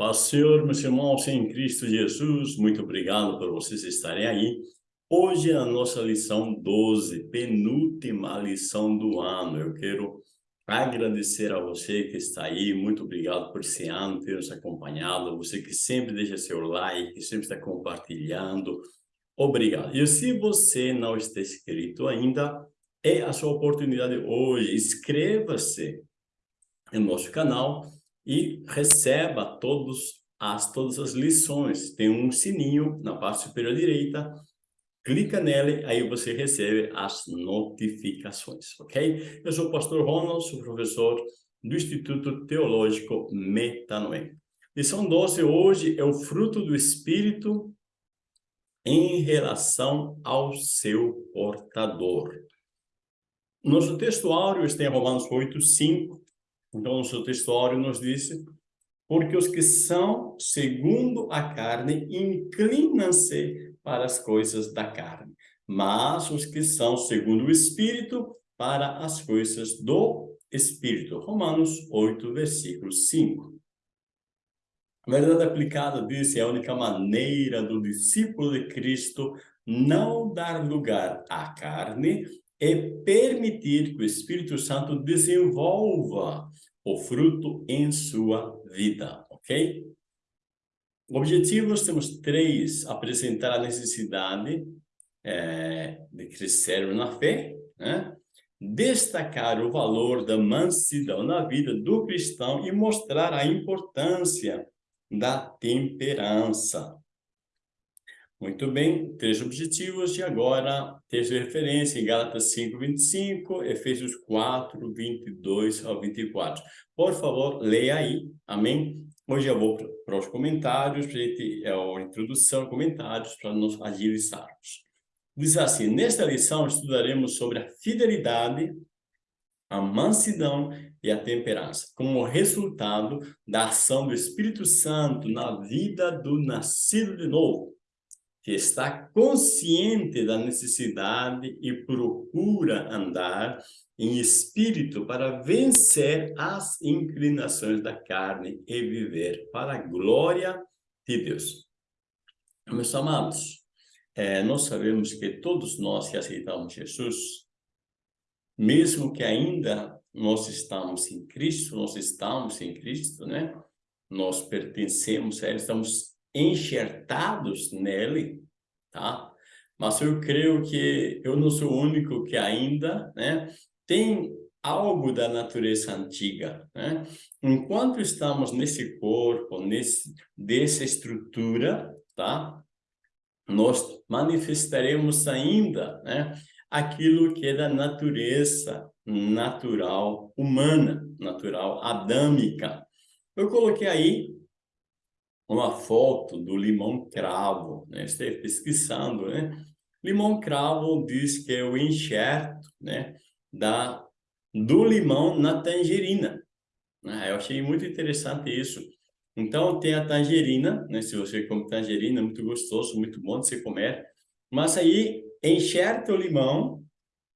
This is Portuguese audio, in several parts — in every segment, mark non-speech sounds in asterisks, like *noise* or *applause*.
paz Senhor, meus irmãos em Cristo Jesus, muito obrigado por vocês estarem aí. Hoje é a nossa lição 12, penúltima lição do ano. Eu quero agradecer a você que está aí, muito obrigado por esse ano ter nos acompanhado, você que sempre deixa seu like, que sempre está compartilhando, obrigado. E se você não está inscrito ainda, é a sua oportunidade hoje, inscreva-se no nosso canal, e receba todos as, todas as lições. Tem um sininho na parte superior direita, clica nele, aí você recebe as notificações, ok? Eu sou o pastor Ronald, sou professor do Instituto Teológico Metanoem. Lição 12 hoje é o fruto do Espírito em relação ao seu portador. Nosso texto áureo está em Romanos 8, 5, então, o seu textório nos disse, porque os que são segundo a carne inclinam-se para as coisas da carne, mas os que são segundo o Espírito para as coisas do Espírito. Romanos 8, versículo 5. A verdade aplicada disse é a única maneira do discípulo de Cristo não dar lugar à carne é permitir que o Espírito Santo desenvolva o fruto em sua vida, ok? Objetivos, temos três. Apresentar a necessidade é, de crescer na fé, né? destacar o valor da mansidão na vida do cristão e mostrar a importância da temperança. Muito bem, três objetivos e agora texto de referência em Gálatas 5, 25, Efésios 4, 22 ao 24. Por favor, leia aí, amém? Hoje eu vou para os comentários, para gente, é a introdução, comentários, para nós agilizarmos. Diz assim, nesta lição estudaremos sobre a fidelidade, a mansidão e a temperança, como resultado da ação do Espírito Santo na vida do nascido de novo que está consciente da necessidade e procura andar em espírito para vencer as inclinações da carne e viver para a glória de Deus. Meus amados, é, nós sabemos que todos nós que aceitamos Jesus, mesmo que ainda nós estamos em Cristo, nós estamos em Cristo, né? Nós pertencemos a Ele, estamos enxertados nele, tá? Mas eu creio que eu não sou o único que ainda, né, tem algo da natureza antiga, né? Enquanto estamos nesse corpo, nesse dessa estrutura, tá? Nós manifestaremos ainda, né, aquilo que é da natureza natural humana, natural adâmica. Eu coloquei aí uma foto do limão cravo, né? Estou pesquisando, né? Limão cravo diz que é o enxerto, né? Da, do limão na tangerina. Ah, eu achei muito interessante isso. Então, tem a tangerina, né? Se você come tangerina, é muito gostoso, muito bom de se comer. Mas aí, enxerta o limão,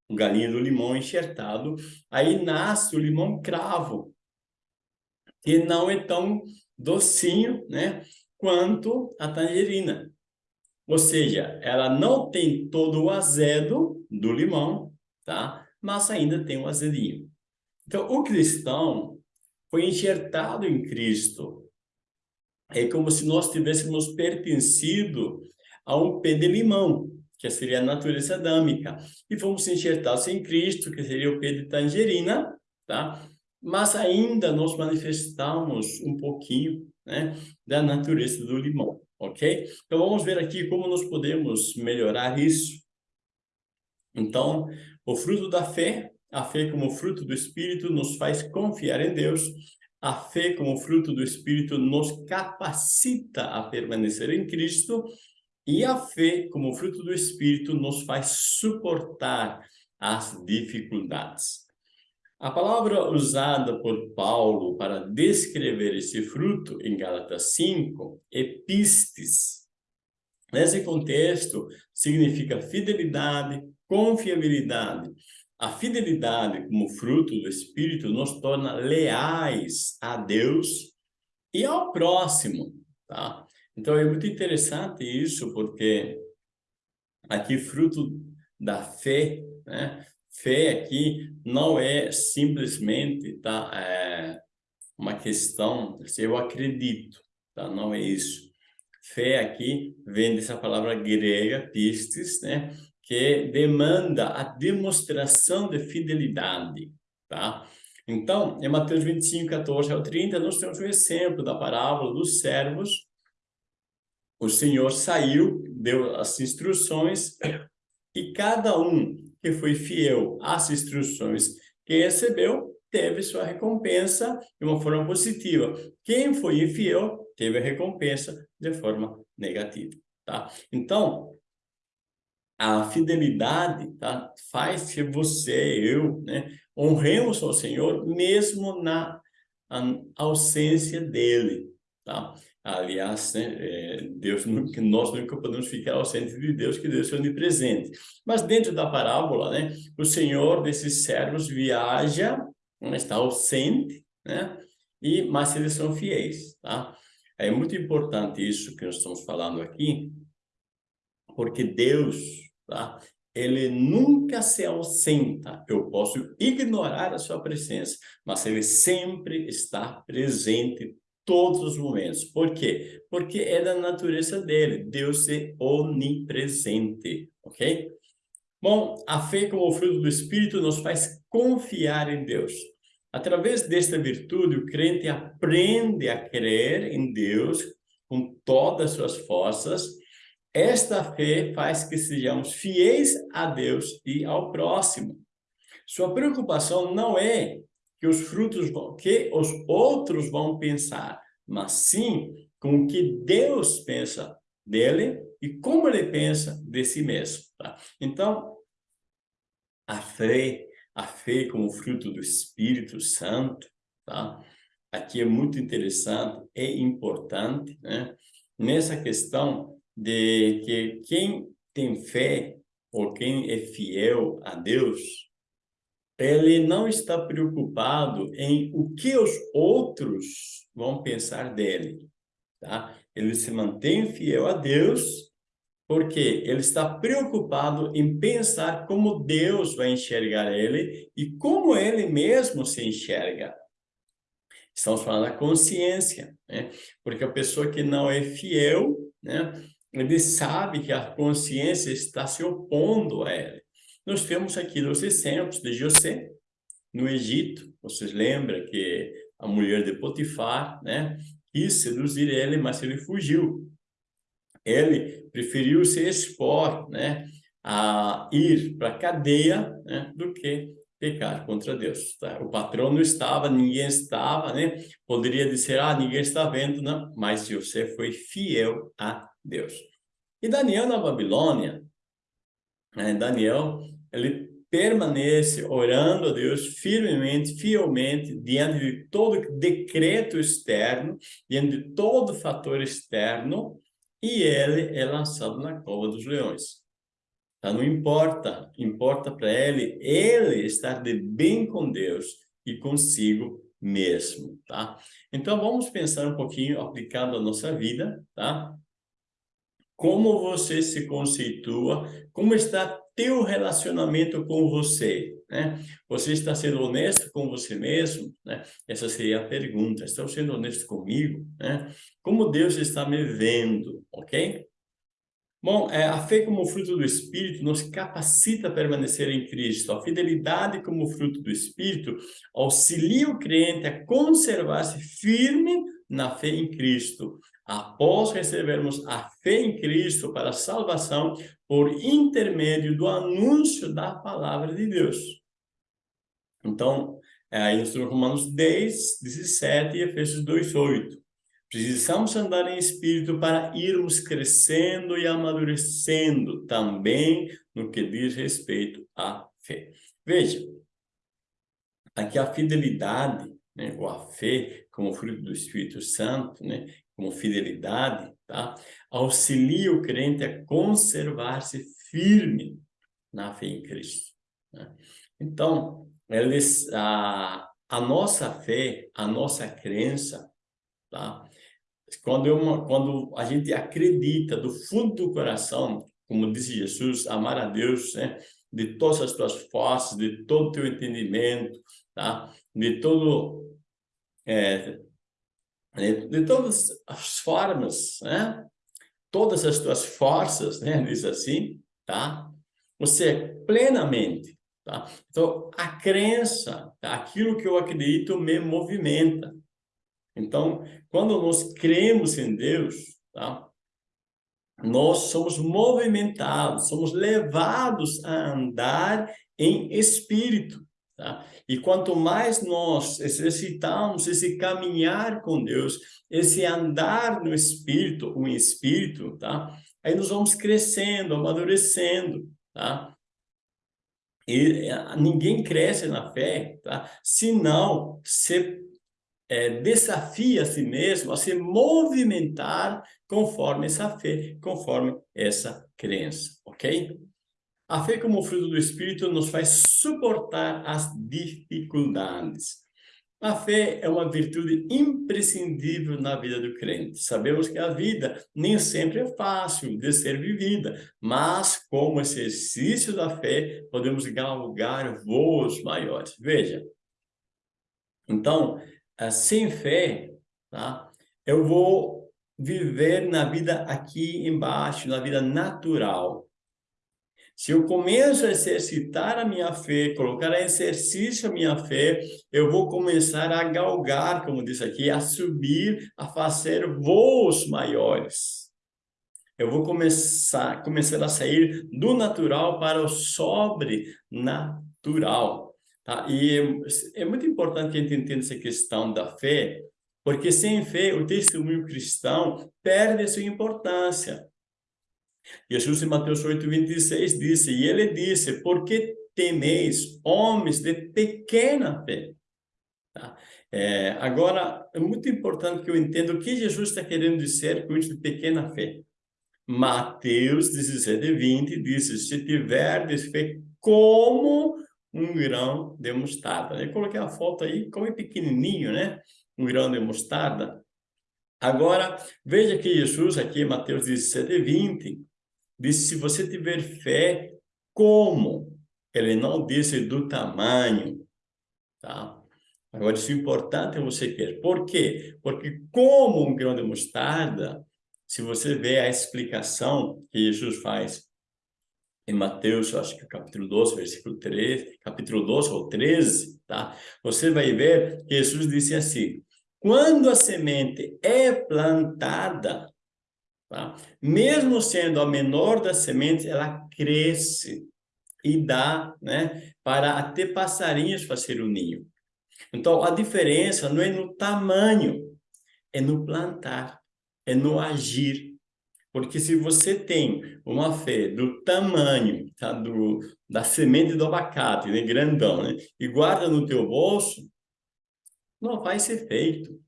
o galinho do limão enxertado, aí nasce o limão cravo, que não é tão docinho, né? Quanto a tangerina. Ou seja, ela não tem todo o azedo do limão, tá? Mas ainda tem o azedinho. Então, o cristão foi enxertado em Cristo. É como se nós tivéssemos pertencido a um pé de limão, que seria a natureza adâmica. E fomos enxertados em Cristo, que seria o pé de tangerina, tá? Mas ainda nós manifestamos um pouquinho né, da natureza do limão, ok? Então, vamos ver aqui como nós podemos melhorar isso. Então, o fruto da fé, a fé como fruto do Espírito, nos faz confiar em Deus. A fé como fruto do Espírito nos capacita a permanecer em Cristo. E a fé como fruto do Espírito nos faz suportar as dificuldades. A palavra usada por Paulo para descrever esse fruto em Gálatas 5 é pistes. Nesse contexto, significa fidelidade, confiabilidade. A fidelidade como fruto do Espírito nos torna leais a Deus e ao próximo, tá? Então é muito interessante isso, porque aqui fruto da fé, né? Fé aqui não é simplesmente tá, é, uma questão, se eu acredito, tá? Não é isso. Fé aqui vem dessa palavra grega, pistes, né? Que demanda a demonstração de fidelidade, tá? Então, em Mateus 25, 14 ao 30, nós temos um exemplo da parábola dos servos. O Senhor saiu, deu as instruções, e cada um que foi fiel às instruções que recebeu, teve sua recompensa de uma forma positiva. Quem foi infiel, teve a recompensa de forma negativa, tá? Então, a fidelidade tá, faz que você, eu, né, honremos ao Senhor mesmo na ausência dele, tá? Aliás, né, é, Deus nunca, nós nunca podemos ficar ausente de Deus, que Deus é onipresente. Mas dentro da parábola, né, o Senhor desses servos viaja, né, está ausente, né, e, mas eles são fiéis, tá? É muito importante isso que nós estamos falando aqui, porque Deus, tá? Ele nunca se ausenta. Eu posso ignorar a sua presença, mas ele sempre está presente todos os momentos. Por quê? Porque é da natureza dele. Deus é onipresente, ok? Bom, a fé como fruto do Espírito nos faz confiar em Deus. Através desta virtude, o crente aprende a crer em Deus com todas as suas forças. Esta fé faz que sejamos fiéis a Deus e ao próximo. Sua preocupação não é que os frutos vão, que os outros vão pensar, mas sim com o que Deus pensa dele e como ele pensa de si mesmo. Tá? Então, a fé a fé como fruto do Espírito Santo, tá? Aqui é muito interessante e importante, né? Nessa questão de que quem tem fé ou quem é fiel a Deus, ele não está preocupado em o que os outros vão pensar dele, tá? Ele se mantém fiel a Deus porque ele está preocupado em pensar como Deus vai enxergar ele e como ele mesmo se enxerga. Estamos falando da consciência, né? Porque a pessoa que não é fiel, né? Ele sabe que a consciência está se opondo a ele. Nós temos aqui os exemplos de José, no Egito. Vocês lembram que a mulher de Potifar, né? Quis seduzir ele, mas ele fugiu ele preferiu se expor, né, a ir para a cadeia, né, do que pecar contra Deus. Tá? O patrão não estava, ninguém estava, né? Poderia dizer, ah, ninguém está vendo, não. Mas José foi fiel a Deus. E Daniel na Babilônia, né, Daniel, ele permanece orando a Deus firmemente, fielmente, diante de todo decreto externo, diante de todo fator externo, e ele é lançado na cova dos leões. Tá? Não importa, importa para ele, ele estar de bem com Deus e consigo mesmo, tá? Então, vamos pensar um pouquinho, aplicando a nossa vida, tá? Como você se conceitua, como está teu relacionamento com você, né? Você está sendo honesto com você mesmo, né? Essa seria a pergunta. Estou sendo honesto comigo, né? Como Deus está me vendo, ok? Bom, é, a fé como fruto do Espírito nos capacita a permanecer em Cristo. A fidelidade como fruto do Espírito auxilia o crente a conservar-se firme na fé em Cristo, após recebermos a fé em Cristo para a salvação por intermédio do anúncio da palavra de Deus. Então, é, aí temos Romanos 10, 17 e Efésios 2, 8. Precisamos andar em espírito para irmos crescendo e amadurecendo também no que diz respeito à fé. Veja, aqui a fidelidade, né, ou a fé como fruto do Espírito Santo, né, como fidelidade, tá? auxilia o crente a conservar-se firme na fé em Cristo. Né? Então, eles, a, a nossa fé, a nossa crença, tá? Quando, eu, quando a gente acredita do fundo do coração, como disse Jesus, amar a Deus, né? De todas as tuas forças, de todo o teu entendimento, tá? De todo... É, de todas as formas, né? Todas as tuas forças, né? Diz assim, tá? Você plenamente, tá? Então, a crença, tá? aquilo que eu acredito me movimenta. Então, quando nós cremos em Deus, tá? nós somos movimentados, somos levados a andar em espírito. Tá? E quanto mais nós exercitamos esse caminhar com Deus, esse andar no Espírito, o Espírito, tá? aí nós vamos crescendo, amadurecendo. Tá? E eh, ninguém cresce na fé tá? se não se é, desafia a si mesmo a se movimentar conforme essa fé, conforme essa crença, ok? A fé como fruto do Espírito nos faz suportar as dificuldades. A fé é uma virtude imprescindível na vida do crente. Sabemos que a vida nem sempre é fácil de ser vivida, mas como exercício da fé, podemos galgar voos maiores. Veja, então, eh, sem fé, tá? eu vou viver na vida aqui embaixo, na vida natural. Se eu começo a exercitar a minha fé, colocar em exercício a minha fé, eu vou começar a galgar, como diz aqui, a subir, a fazer voos maiores. Eu vou começar, começar a sair do natural para o sobrenatural. Tá? E é, é muito importante que a gente entenda essa questão da fé, porque sem fé o testemunho cristão perde a sua importância. Jesus em Mateus 8, 26 disse, e ele disse, por que temeis homens de pequena fé? Tá? É, agora, é muito importante que eu entenda o que Jesus está querendo dizer com isso de pequena fé. Mateus 17, 20 disse, se tiverdes fé como um grão de mostarda. Eu coloquei a foto aí, como é pequenininho, né? Um grão de mostarda. Agora, veja que Jesus, aqui Mateus 17, 20, disse, se você tiver fé, como? Ele não disse do tamanho, tá? Agora, isso é importante você quer. Por quê? Porque como um grão de mostarda, se você vê a explicação que Jesus faz em Mateus, acho que capítulo 12, versículo 13, capítulo 12 ou 13, tá? Você vai ver que Jesus disse assim, quando a semente é plantada, Tá? Mesmo sendo a menor das sementes, ela cresce e dá né, para até passarinhos fazer o ninho. Então, a diferença não é no tamanho, é no plantar, é no agir. Porque se você tem uma fé do tamanho tá, do, da semente do abacate, né, grandão, né, e guarda no teu bolso, não vai ser feito.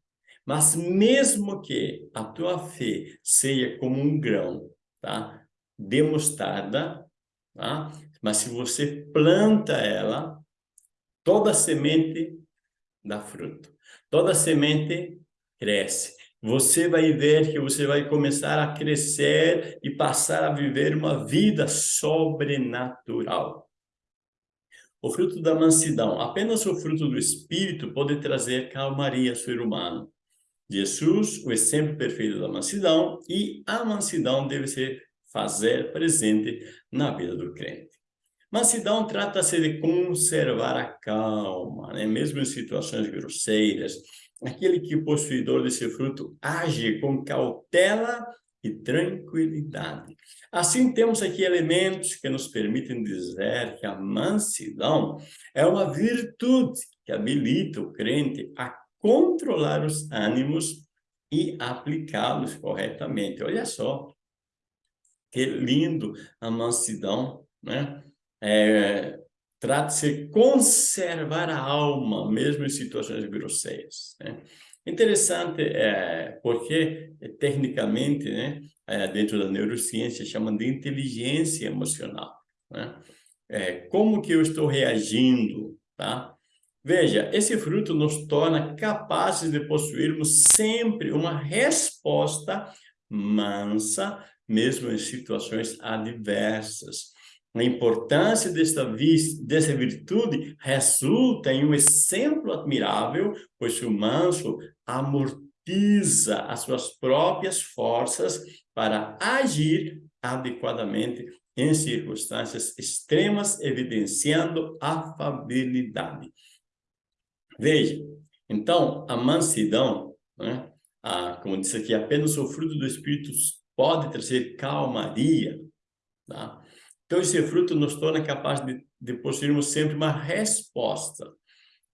Mas mesmo que a tua fé seja como um grão, tá? De mostarda, tá? Mas se você planta ela, toda semente dá fruto. Toda semente cresce. Você vai ver que você vai começar a crescer e passar a viver uma vida sobrenatural. O fruto da mansidão, apenas o fruto do Espírito pode trazer calmaria ao ser humano. Jesus, o exemplo perfeito da mansidão, e a mansidão deve ser fazer presente na vida do crente. Mansidão trata-se de conservar a calma, né? mesmo em situações grosseiras. Aquele que possuidor desse fruto age com cautela e tranquilidade. Assim, temos aqui elementos que nos permitem dizer que a mansidão é uma virtude que habilita o crente a controlar os ânimos e aplicá-los corretamente. Olha só, que lindo a mansidão, né? É, Trata-se de conservar a alma, mesmo em situações grosseiras. Né? Interessante, é, porque tecnicamente, né, é, dentro da neurociência, chamam de inteligência emocional. Né? É, como que eu estou reagindo, tá? Veja, esse fruto nos torna capazes de possuirmos sempre uma resposta mansa, mesmo em situações adversas. A importância desta, dessa virtude resulta em um exemplo admirável, pois o manso amortiza as suas próprias forças para agir adequadamente em circunstâncias extremas, evidenciando afabilidade. Veja, então, a mansidão, né, a, como disse aqui, apenas o fruto do Espírito pode trazer calmaria, tá? Então, esse fruto nos torna capazes de, de possuirmos sempre uma resposta.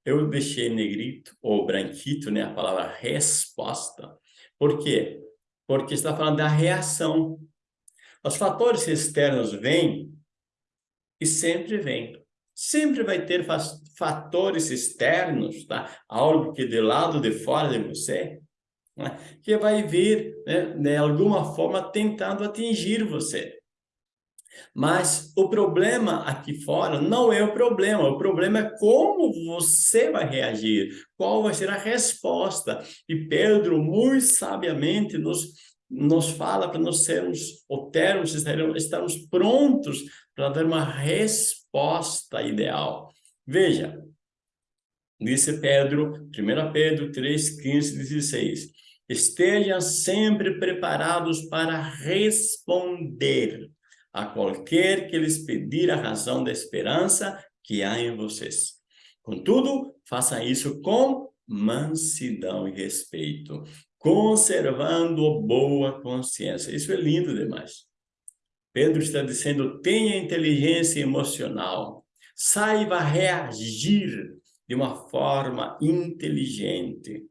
Eu deixei negrito ou branquito, né, a palavra resposta. Por quê? Porque está falando da reação. Os fatores externos vêm e sempre vêm. Sempre vai ter fatores externos, tá? Algo que de lado de fora de você, né? que vai vir, né, de alguma forma, tentando atingir você. Mas o problema aqui fora não é o problema, o problema é como você vai reagir, qual vai ser a resposta. E Pedro, muito sabiamente, nos, nos fala para nós sermos, ou termos, estarmos prontos para dar uma resposta ideal. Veja, disse Pedro, 1 Pedro 3, 15, 16, estejam sempre preparados para responder a qualquer que lhes pedir a razão da esperança que há em vocês. Contudo, faça isso com mansidão e respeito, conservando boa consciência. Isso é lindo demais. Pedro está dizendo, tenha inteligência emocional, saiba reagir de uma forma inteligente.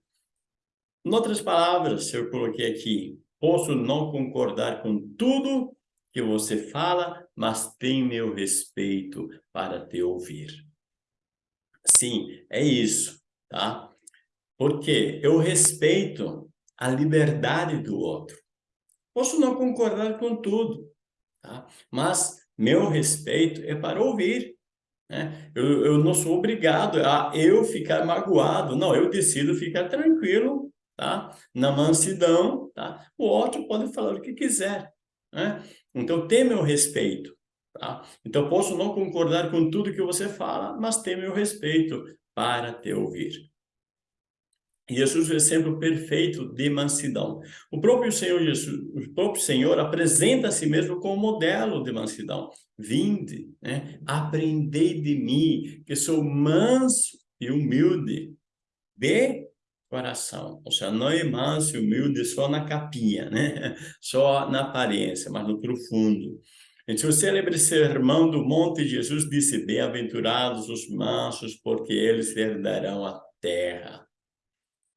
Em outras palavras, eu coloquei aqui, posso não concordar com tudo que você fala, mas tem meu respeito para te ouvir. Sim, é isso, tá? Porque eu respeito a liberdade do outro. Posso não concordar com tudo, tá? Mas meu respeito é para ouvir. Né? Eu, eu não sou obrigado a eu ficar magoado. Não, eu decido ficar tranquilo, tá? Na mansidão, tá? O outro pode falar o que quiser, né? Então, tem meu respeito. Tá? Então, posso não concordar com tudo que você fala, mas tem meu respeito para te ouvir. Jesus é o exemplo perfeito de mansidão. O próprio Senhor Jesus, o próprio Senhor apresenta a si mesmo como modelo de mansidão. Vinde, né? aprendei de mim, que sou manso e humilde de coração. Ou seja, não é manso e humilde só na capinha, né? *laughs* Só na aparência, mas no profundo. Então, o célebre sermão do Monte Jesus disse, bem-aventurados os mansos, porque eles herdarão a terra.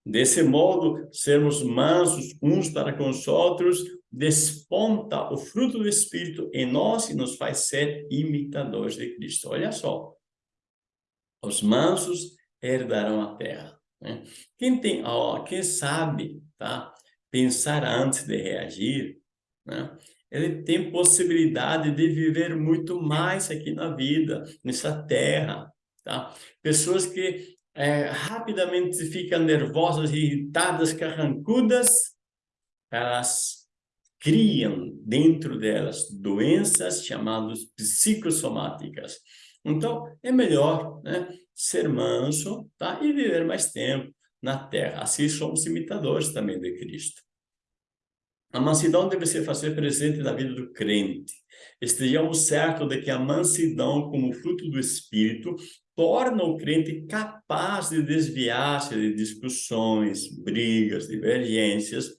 Desse modo, sermos mansos uns para com os outros, desponta o fruto do Espírito em nós e nos faz ser imitadores de Cristo. Olha só, os mansos herdarão a terra. Né? Quem tem, ó, quem sabe, tá? Pensar antes de reagir, né? Ele tem possibilidade de viver muito mais aqui na vida, nessa terra, tá? Pessoas que é, rapidamente ficam nervosas, irritadas, carrancudas, elas criam dentro delas doenças chamadas psicossomáticas. Então, é melhor, né? ser manso tá? e viver mais tempo na terra. Assim somos imitadores também de Cristo. A mansidão deve ser fazer presente na vida do crente. Estejamos certos de que a mansidão, como fruto do Espírito, torna o crente capaz de desviar-se de discussões, brigas, divergências,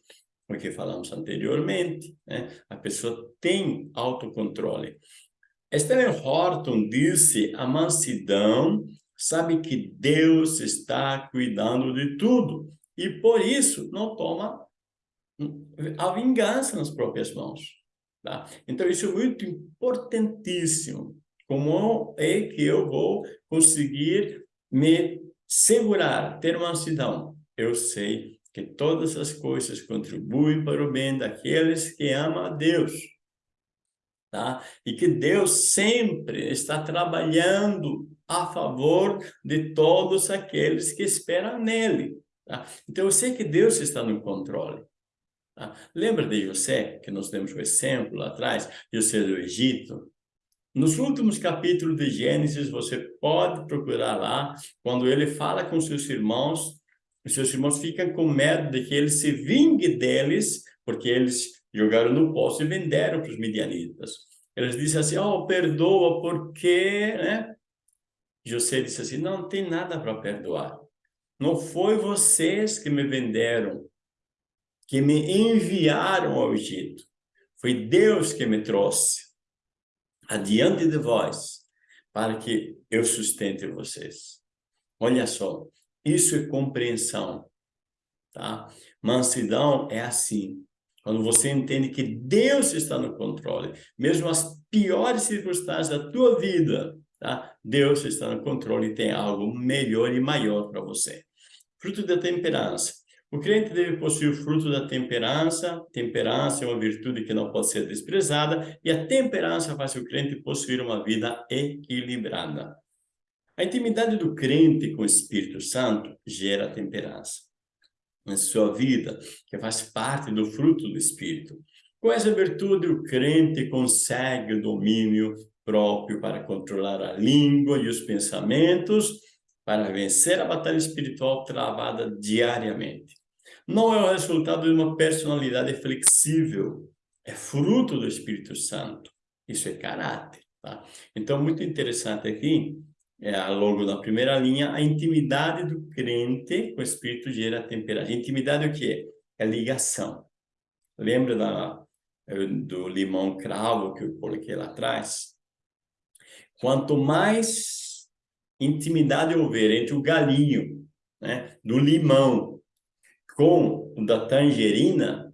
porque falamos anteriormente, né? a pessoa tem autocontrole. Stanley Horton disse, a mansidão sabe que Deus está cuidando de tudo e por isso não toma a vingança nas próprias mãos. Tá? Então isso é muito importantíssimo. Como é que eu vou conseguir me segurar, ter mansidão? Eu sei que todas as coisas contribuem para o bem daqueles que amam a Deus. tá? E que Deus sempre está trabalhando a favor de todos aqueles que esperam nele, tá? Então eu sei que Deus está no controle. Tá? Lembra de José, que nós temos o exemplo lá atrás, José do Egito? Nos últimos capítulos de Gênesis, você pode procurar lá, quando ele fala com seus irmãos, os seus irmãos ficam com medo de que ele se vingue deles, porque eles jogaram no poço e venderam para os midianitas. Eles dizem assim, oh, perdoa, porque, né? José disse assim, não tem nada para perdoar. Não foi vocês que me venderam, que me enviaram ao Egito. Foi Deus que me trouxe adiante de vós, para que eu sustente vocês. Olha só, isso é compreensão, tá? Mansidão é assim, quando você entende que Deus está no controle, mesmo as piores circunstâncias da tua vida, tá? Deus está no controle e tem algo melhor e maior para você. Fruto da temperança. O crente deve possuir o fruto da temperança. Temperança é uma virtude que não pode ser desprezada e a temperança faz o crente possuir uma vida equilibrada. A intimidade do crente com o Espírito Santo gera temperança na sua vida, que faz parte do fruto do Espírito. Com essa virtude, o crente consegue o domínio próprio para controlar a língua e os pensamentos, para vencer a batalha espiritual travada diariamente. Não é o resultado de uma personalidade flexível, é fruto do Espírito Santo. Isso é caráter. Tá? Então, muito interessante aqui é, logo na primeira linha, a intimidade do crente com o Espírito gera temperança. Intimidade o que é? ligação. Lembra da, eh, do limão cravo que eu coloquei lá atrás? Quanto mais intimidade houver entre o galinho né, do limão com o da tangerina,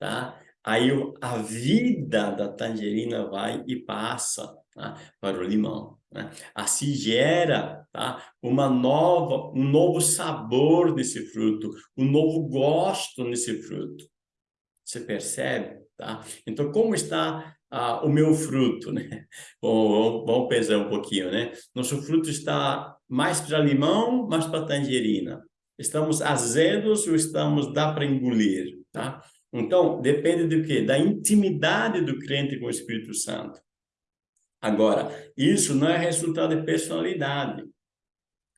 tá? aí a vida da tangerina vai e passa tá? para o limão. Né? Assim gera tá? uma nova, um novo sabor nesse fruto, um novo gosto nesse fruto. Você percebe? Tá? Então, como está ah, o meu fruto? Né? *laughs* Bom, vamos pesar um pouquinho. Né? Nosso fruto está mais para limão, mais para tangerina. Estamos azedos ou estamos, dá para engolir? Tá? Então, depende do quê? Da intimidade do crente com o Espírito Santo. Agora, isso não é resultado de personalidade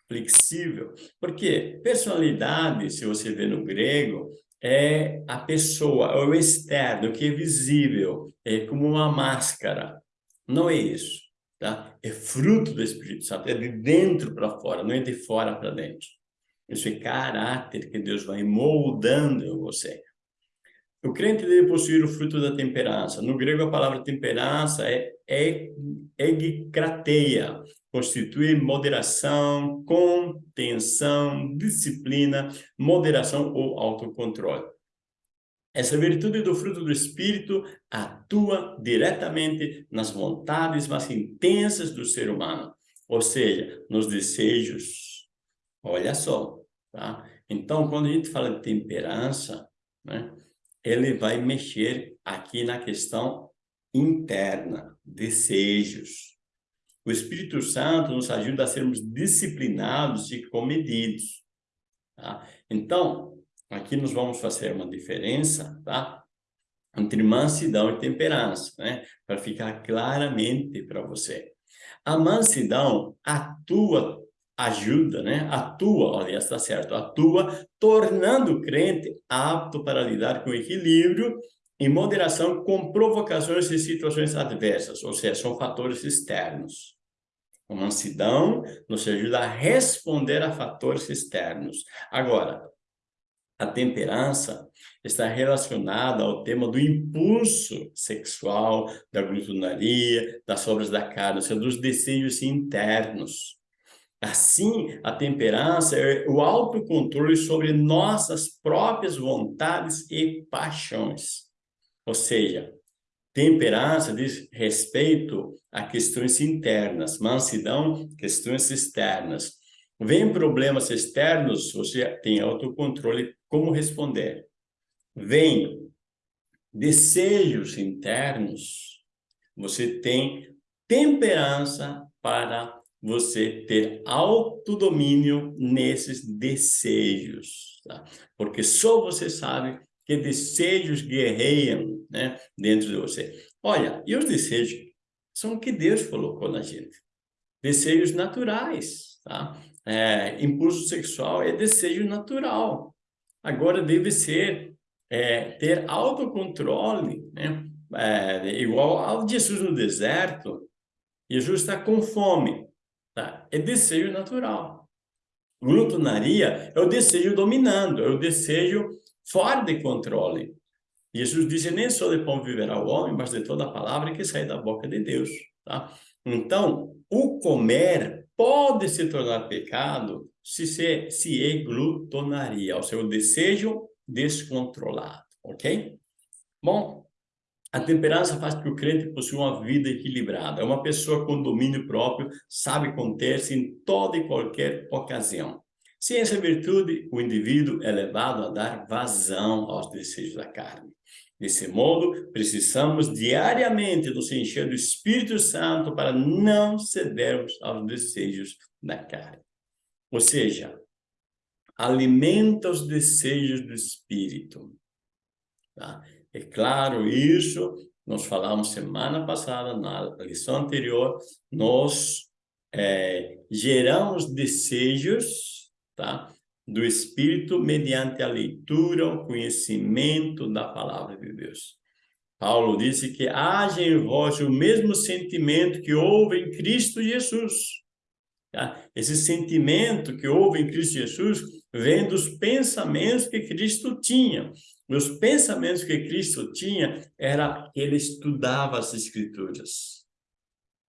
flexível. Por quê? Personalidade, se você vê no grego, é a pessoa, é o externo, que é visível, é como uma máscara. Não é isso, tá? É fruto do Espírito Santo, é de dentro para fora, não é de fora para dentro. É caráter que Deus vai moldando em você. O crente deve possuir o fruto da temperança. No grego, a palavra temperança é egikrateia, constitui moderação, contenção, disciplina, moderação ou autocontrole. Essa virtude do fruto do Espírito atua diretamente nas vontades mais intensas do ser humano, ou seja, nos desejos. Olha só, tá? Então, quando a gente fala de temperança, né, ele vai mexer aqui na questão interna, desejos. O Espírito Santo nos ajuda a sermos disciplinados e comedidos. Tá? Então, aqui nós vamos fazer uma diferença, tá? Entre mansidão e temperança, né? Para ficar claramente para você. A mansidão atua, ajuda, né? Atua, olha, está certo, atua tornando o crente apto para lidar com equilíbrio em moderação com provocações e situações adversas, ou seja, são fatores externos. A mansidão nos ajuda a responder a fatores externos. Agora, a temperança está relacionada ao tema do impulso sexual, da glutonaria, das obras da carne, ou seja, dos desejos internos. Assim, a temperança é o autocontrole sobre nossas próprias vontades e paixões. Ou seja, temperança diz respeito a questões internas, mansidão, questões externas. Vem problemas externos, você tem autocontrole, como responder. Vem desejos internos, você tem temperança para você ter autodomínio nesses desejos, tá? Porque só você sabe que desejos guerreiam né, dentro de você. Olha, e os desejos são o que Deus colocou na gente. Desejos naturais, tá? É, impulso sexual é desejo natural. Agora deve ser é, ter autocontrole, né? É, igual ao Jesus no deserto. Jesus está com fome, tá? É desejo natural. Glutonaria é o desejo dominando, é o desejo fora de controle. Jesus disse, nem só de pão viverá o homem, mas de toda a palavra que sai da boca de Deus. Tá? Então, o comer pode se tornar pecado se, se, se é glutonaria, ou seja, o desejo descontrolado, ok? Bom, a temperança faz com que o crente possua uma vida equilibrada. É uma pessoa com domínio próprio, sabe conter-se em toda e qualquer ocasião. Sem essa virtude, o indivíduo é levado a dar vazão aos desejos da carne. Desse modo, precisamos diariamente nos encher do Espírito Santo para não cedermos aos desejos da carne. Ou seja, alimenta os desejos do Espírito. Tá? É claro isso, nós falamos semana passada, na lição anterior, nós é, geramos desejos tá? do Espírito mediante a leitura, o conhecimento da palavra de Deus. Paulo disse que haja em vós o mesmo sentimento que houve em Cristo Jesus. Tá? Esse sentimento que houve em Cristo Jesus vem dos pensamentos que Cristo tinha. Os pensamentos que Cristo tinha era que ele estudava as Escrituras.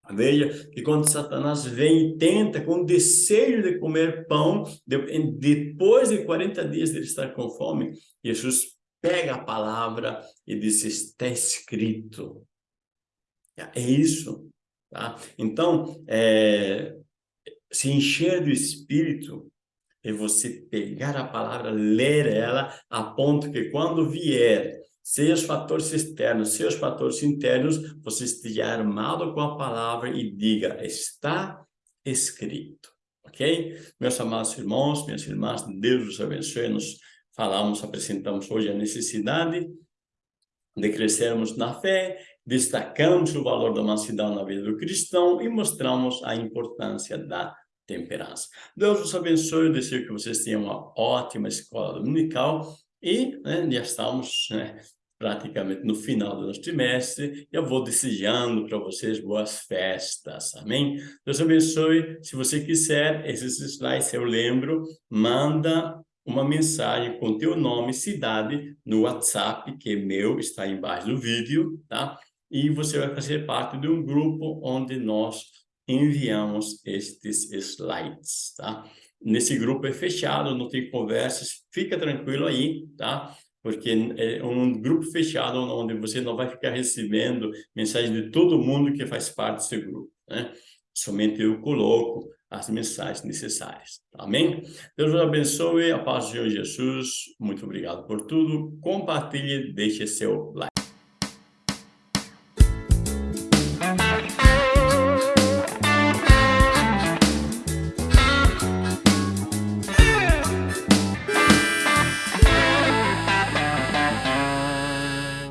Veja que quando Satanás vem e tenta com desejo de comer pão, depois de 40 dias de estar com fome, Jesus pega a palavra e diz, está escrito. É isso. Tá? Então, é, se encher do Espírito é você pegar a palavra, ler ela, a ponto que quando vier seja os fatores externos, seja os fatores internos, você esteja armado com a palavra e diga, está escrito. Ok? Meus amados irmãos, minhas irmãs, Deus os abençoe. Nós falamos, apresentamos hoje a necessidade de crescermos na fé, destacamos o valor da mansidão na vida do cristão e mostramos a importância da temperança. Deus os abençoe, desejo que vocês tenham uma ótima escola dominical e né, já estamos né, praticamente no final do nosso trimestre. Eu vou desejando para vocês boas festas, amém? Deus abençoe. Se você quiser, esses slides eu lembro, manda uma mensagem com teu nome e cidade no WhatsApp, que é meu, está embaixo do vídeo, tá? E você vai fazer parte de um grupo onde nós enviamos estes slides, tá? Nesse grupo é fechado, não tem conversas, fica tranquilo aí, tá? porque é um grupo fechado onde você não vai ficar recebendo mensagem de todo mundo que faz parte desse grupo, né? Somente eu coloco as mensagens necessárias. Amém? Deus os abençoe, a paz de Senhor Jesus. Muito obrigado por tudo. Compartilhe, deixe seu like.